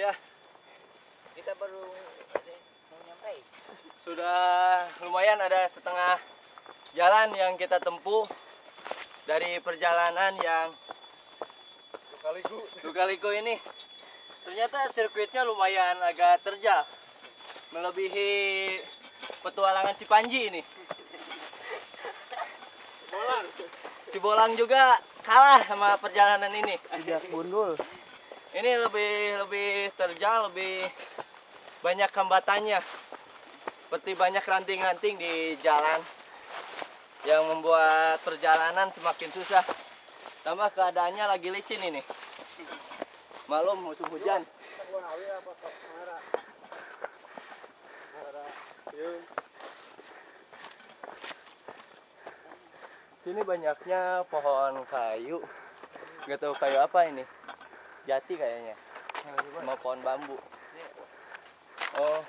Ya, Kita baru mau nyampe. sudah lumayan ada setengah jalan yang kita tempuh dari perjalanan yang Kaliku. Lukaliku ini. Ternyata sirkuitnya lumayan agak terjal. Melebihi petualangan si Panji ini. Bolang. Si Bolang juga kalah sama perjalanan ini. Tidak bundul. Ini lebih lebih terjal, lebih banyak hambatannya. Seperti banyak ranting-ranting di jalan yang membuat perjalanan semakin susah. Tambah keadaannya lagi licin ini. Malum musim hujan. Sini banyaknya pohon kayu. Gak tahu kayu apa ini. Jati kayaknya. Sama pohon bambu. Oh,